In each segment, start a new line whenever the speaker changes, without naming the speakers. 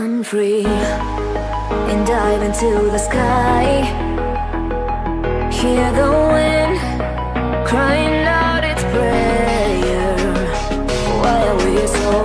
Run free and dive into the sky. Hear the wind crying out its prayer. Why are we so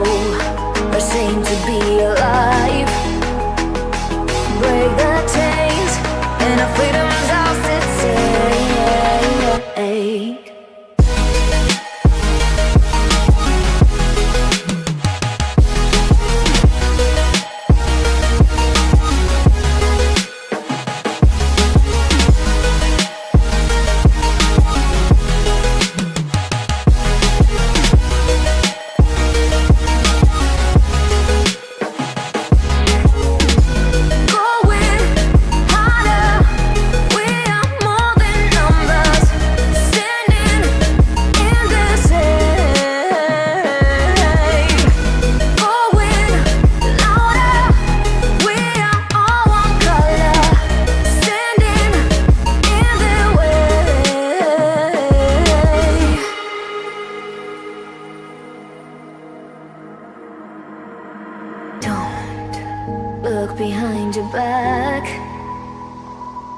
look behind your back.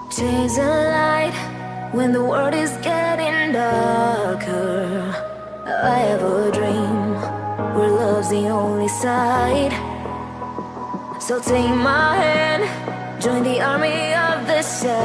Chase a light when the world is getting darker. I have a dream where love's the only side. So take my hand, join the army of the shadows.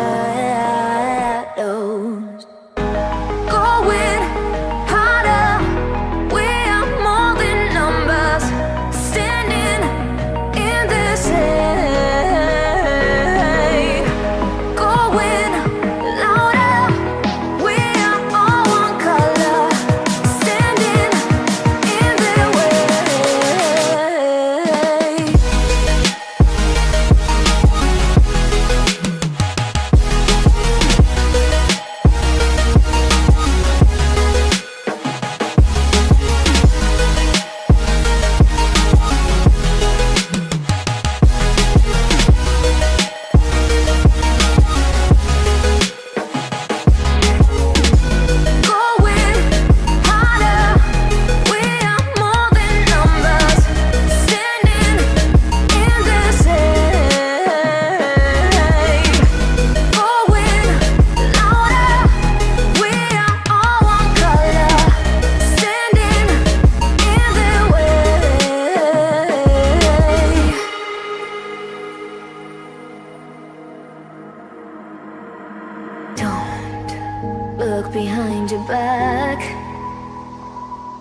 Look behind your back.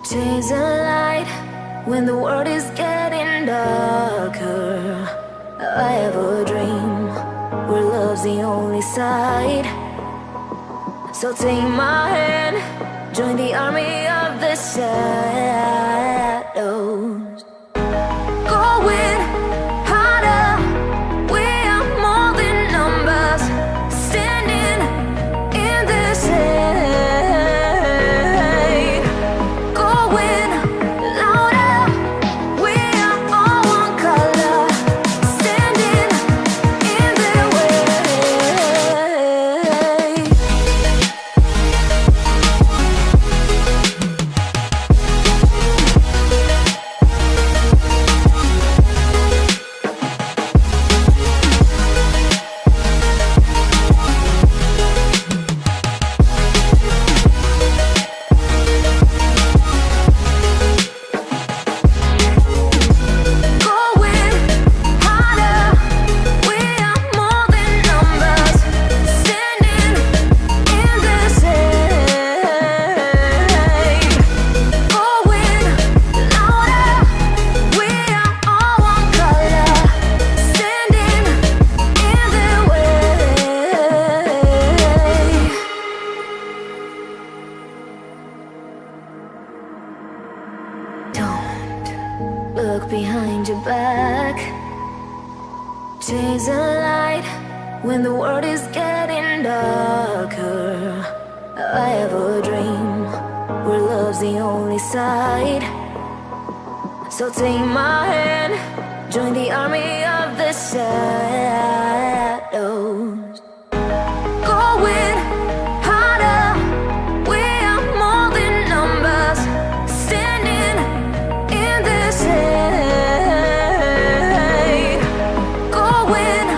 Chase a light when the world is getting darker. I have a dream where love's the only side. So take my hand, join the army of the shadows. Look behind your back. Chase a light when the world is getting darker. I have a dream where love's the only side. So take my hand, join the army of the shadows. when